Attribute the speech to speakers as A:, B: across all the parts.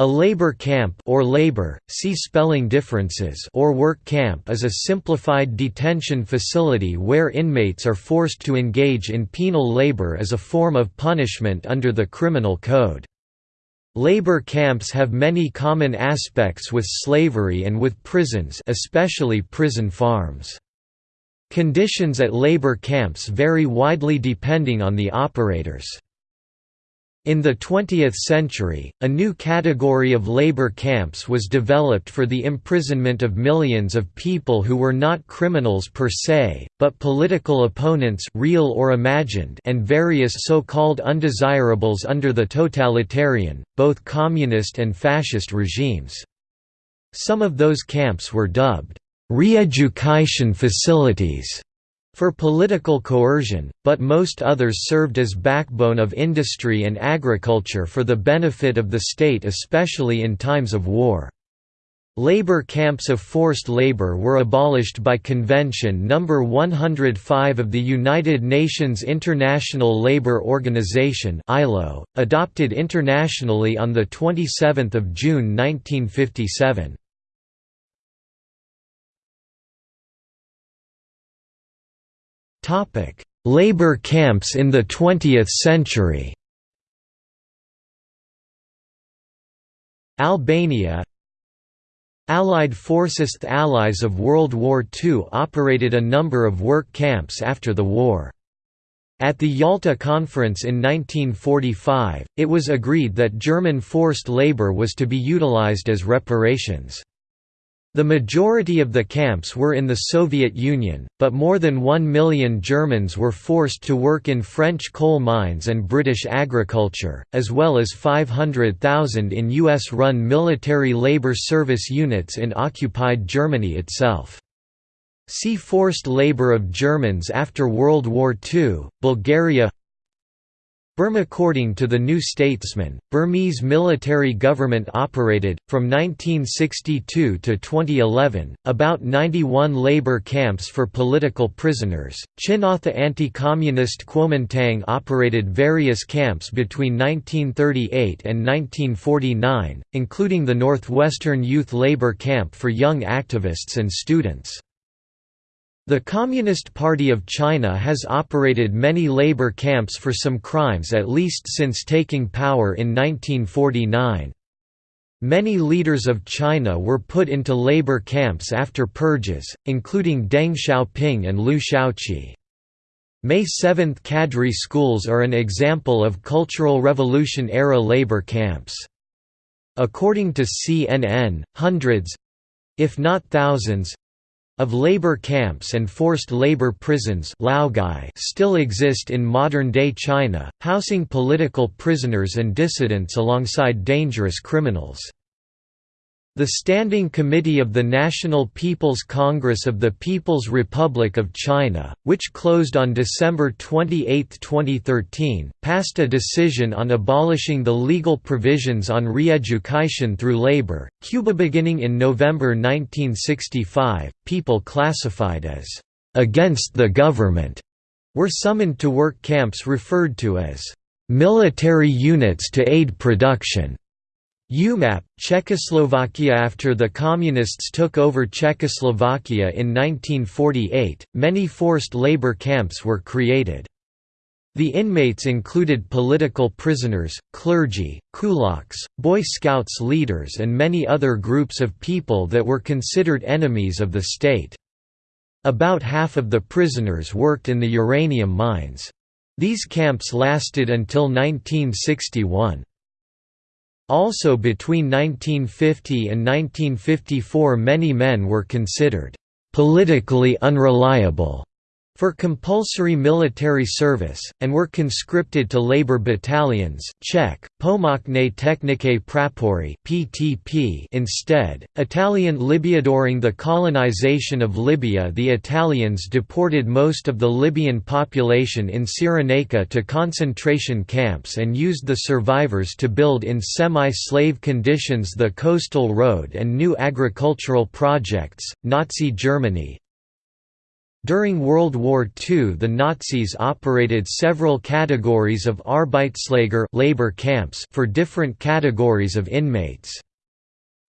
A: A labor camp or labor, see spelling differences or work camp is a simplified detention facility where inmates are forced to engage in penal labor as a form of punishment under the criminal code. Labor camps have many common aspects with slavery and with prisons especially prison farms. Conditions at labor camps vary widely depending on the operators. In the 20th century, a new category of labor camps was developed for the imprisonment of millions of people who were not criminals per se, but political opponents real or imagined and various so-called undesirables under the totalitarian, both communist and fascist regimes. Some of those camps were dubbed, "...re-education facilities", for political coercion, but most others served as backbone of industry and agriculture for the benefit of the state especially in times of war. Labor camps of forced labor were abolished by Convention No. 105 of the United Nations International Labour Organization adopted internationally on 27 June 1957. Labor camps in the 20th century Albania Allied forces The Allies of World War II operated a number of work camps after the war. At the Yalta Conference in 1945, it was agreed that German forced labor was to be utilized as reparations. The majority of the camps were in the Soviet Union, but more than one million Germans were forced to work in French coal mines and British agriculture, as well as 500,000 in U.S.-run military labor service units in occupied Germany itself. See Forced labor of Germans after World War II, Bulgaria Burma According to the New Statesman, Burmese military government operated, from 1962 to 2011, about 91 labor camps for political prisoners. Chinatha anti-communist Kuomintang operated various camps between 1938 and 1949, including the Northwestern Youth Labor Camp for young activists and students. The Communist Party of China has operated many labor camps for some crimes at least since taking power in 1949. Many leaders of China were put into labor camps after purges, including Deng Xiaoping and Liu Shaoqi. May 7 cadre schools are an example of Cultural Revolution-era labor camps. According to CNN, hundreds—if not thousands, of labor camps and forced labor prisons still exist in modern-day China, housing political prisoners and dissidents alongside dangerous criminals. The Standing Committee of the National People's Congress of the People's Republic of China, which closed on December 28, 2013, passed a decision on abolishing the legal provisions on re-education through labor. Cuba beginning in November 1965, people classified as against the government were summoned to work camps referred to as military units to aid production. UMAP, Czechoslovakia After the Communists took over Czechoslovakia in 1948, many forced labor camps were created. The inmates included political prisoners, clergy, kulaks, Boy Scouts leaders and many other groups of people that were considered enemies of the state. About half of the prisoners worked in the uranium mines. These camps lasted until 1961. Also between 1950 and 1954 many men were considered «politically unreliable» for compulsory military service, and were conscripted to labor battalions Czech, Pomocné technické prapory PTP instead. Italian Libya During the colonization of Libya the Italians deported most of the Libyan population in Cyrenaica to concentration camps and used the survivors to build in semi-slave conditions the coastal road and new agricultural projects. Nazi Germany, During World War II the Nazis operated several categories of Arbeitslager labor camps for different categories of inmates.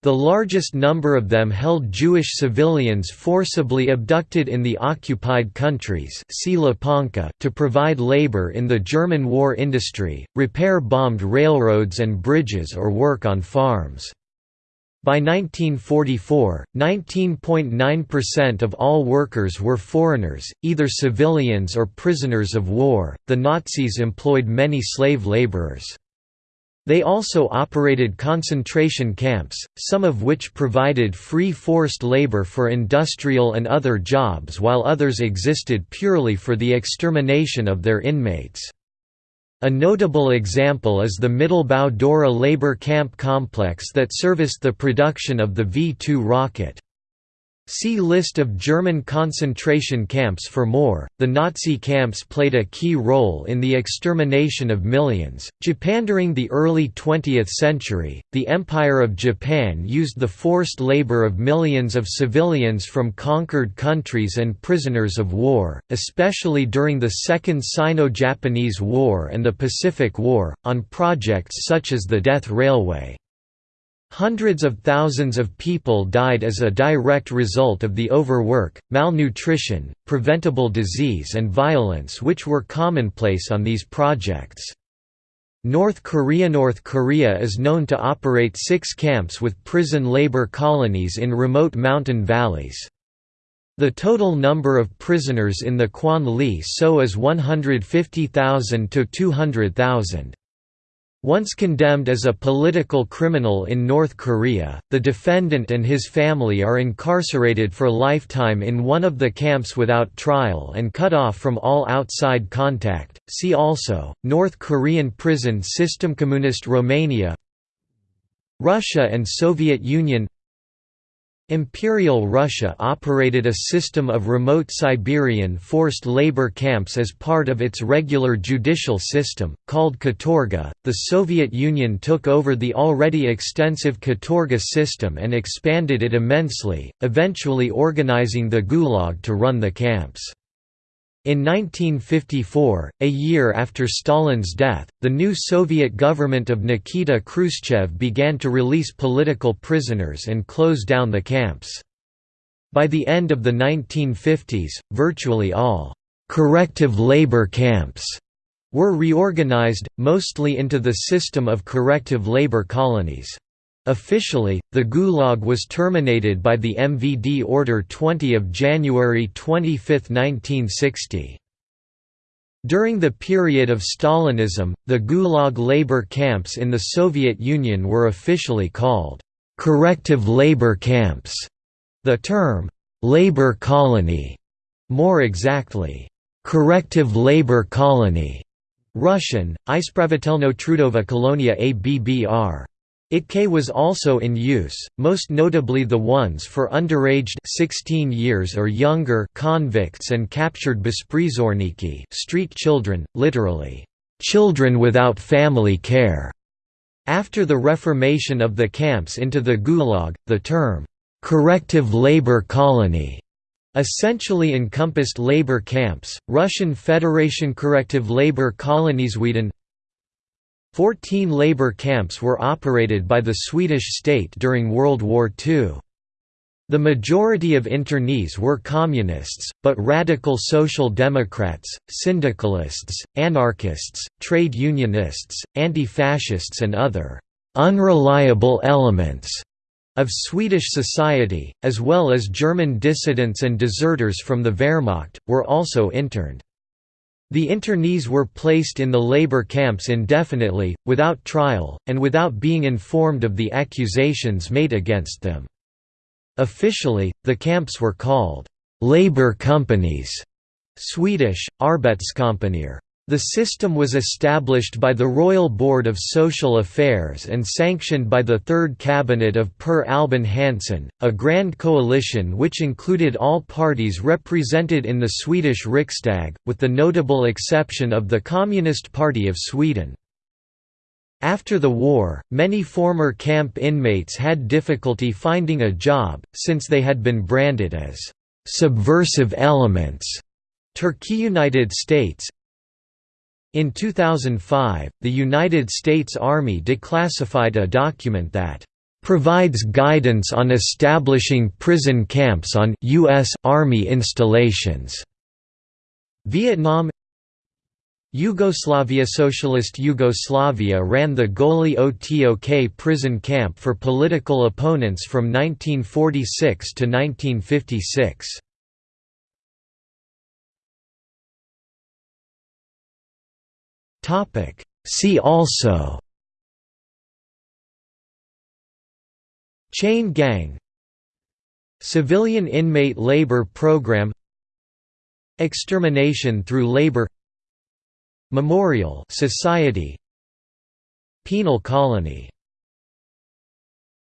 A: The largest number of them held Jewish civilians forcibly abducted in the occupied countries to provide labor in the German war industry, repair bombed railroads and bridges or work on farms. By 1944, 19.9% of all workers were foreigners, either civilians or prisoners of war. The Nazis employed many slave laborers. They also operated concentration camps, some of which provided free forced labor for industrial and other jobs while others existed purely for the extermination of their inmates. A notable example is the Mittelbau Dora labor camp complex that serviced the production of the V-2 rocket. See List of German concentration camps for more. The Nazi camps played a key role in the extermination of millions. Japan during the early 20th century, the Empire of Japan used the forced labor of millions of civilians from conquered countries and prisoners of war, especially during the Second Sino-Japanese War and the Pacific War, on projects such as the Death Railway. Hundreds of thousands of people died as a direct result of the overwork, malnutrition, preventable disease and violence which were commonplace on these projects. North Korea North Korea is known to operate six camps with prison labor colonies in remote mountain valleys. The total number of prisoners in the Kwalliso is 150,000 to 200,000. Once condemned as a political criminal in North Korea, the defendant and his family are incarcerated for lifetime in one of the camps without trial and cut off from all outside contact. See also North Korean prison system Communist Romania Russia and Soviet Union Imperial Russia operated a system of remote Siberian forced labor camps as part of its regular judicial system, called Katorga. The Soviet Union took over the already extensive Katorga system and expanded it immensely, eventually organizing the Gulag to run the camps. In 1954, a year after Stalin's death, the new Soviet government of Nikita Khrushchev began to release political prisoners and close down the camps. By the end of the 1950s, virtually all «corrective labor camps» were reorganized, mostly into the system of corrective labor colonies. Officially, the Gulag was terminated by the MVD Order 20 of January 25, 1960. During the period of Stalinism, the Gulag labor camps in the Soviet Union were officially called corrective labor camps. The term labor colony, more exactly, corrective labor colony, Russian, Ispravitelno-trudovaya koloniya ABBR ITK was also in use, most notably the ones for underaged 16 years or younger convicts and captured besprizorniki street children, literally, "...children without family care." After the reformation of the camps into the Gulag, the term, "...corrective labor colony." essentially encompassed labor camps, Russian Federation Corrective Labor Colonies Sweden Fourteen labor camps were operated by the Swedish state during World War II. The majority of internees were communists, but radical social democrats, syndicalists, anarchists, trade unionists, anti-fascists and other «unreliable elements» of Swedish society, as well as German dissidents and deserters from the Wehrmacht, were also interned. The internees were placed in the labor camps indefinitely, without trial, and without being informed of the accusations made against them. Officially, the camps were called «labor companies» Swedish, Arbetskompanier. The system was established by the Royal Board of Social Affairs and sanctioned by the Third Cabinet of Per Albin Hansson, a grand coalition which included all parties represented in the Swedish Riksdag, with the notable exception of the Communist Party of Sweden. After the war, many former camp inmates had difficulty finding a job, since they had been branded as subversive elements Turkey United States In 2005, the United States Army declassified a document that provides guidance on establishing prison camps on U.S. Army installations. Vietnam Yugoslavia Socialist Yugoslavia ran the Goli Otok prison camp for political opponents from 1946 to 1956. See also. Chain gang. Civilian inmate labor program. Extermination through labor. Memorial Society. Penal colony